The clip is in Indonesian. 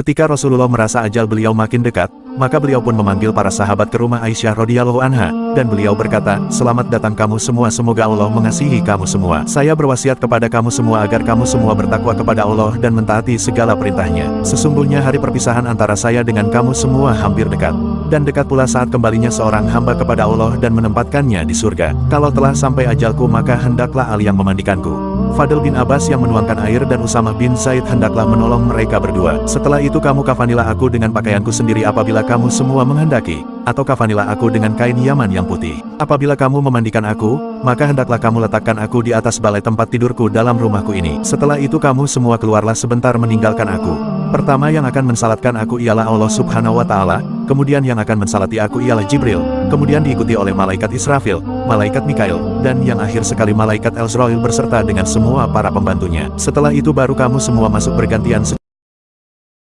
Ketika Rasulullah merasa ajal beliau makin dekat, maka beliau pun memanggil para sahabat ke rumah Aisyah radhiyallahu anha, dan beliau berkata, Selamat datang kamu semua semoga Allah mengasihi kamu semua. Saya berwasiat kepada kamu semua agar kamu semua bertakwa kepada Allah dan mentaati segala perintahnya. Sesungguhnya hari perpisahan antara saya dengan kamu semua hampir dekat. Dan dekat pula saat kembalinya seorang hamba kepada Allah dan menempatkannya di surga. Kalau telah sampai ajalku maka hendaklah Ali yang memandikanku. Fadl bin Abbas yang menuangkan air dan Usama bin Zaid hendaklah menolong mereka berdua. Setelah itu kamu kafanilah aku dengan pakaianku sendiri apabila kamu semua menghendaki, atau kafanilah aku dengan kain Yaman yang putih. Apabila kamu memandikan aku, maka hendaklah kamu letakkan aku di atas balai tempat tidurku dalam rumahku ini. Setelah itu kamu semua keluarlah sebentar meninggalkan aku. Pertama yang akan mensalatkan aku ialah Allah subhanahu wa ta'ala, kemudian yang akan mensalati aku ialah Jibril, kemudian diikuti oleh malaikat Israfil, malaikat Mikail, dan yang akhir sekali malaikat Elzrail berserta dengan semua para pembantunya. Setelah itu baru kamu semua masuk bergantian